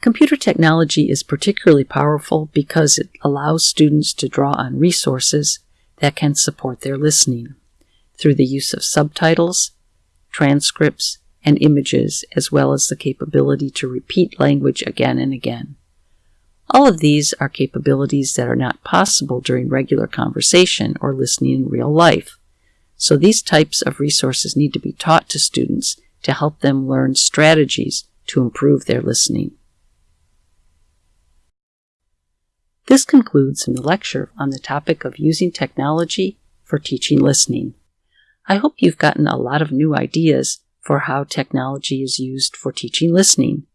Computer technology is particularly powerful because it allows students to draw on resources that can support their listening through the use of subtitles, transcripts, and images, as well as the capability to repeat language again and again. All of these are capabilities that are not possible during regular conversation or listening in real life. So these types of resources need to be taught to students to help them learn strategies to improve their listening. This concludes the lecture on the topic of using technology for teaching listening. I hope you've gotten a lot of new ideas for how technology is used for teaching listening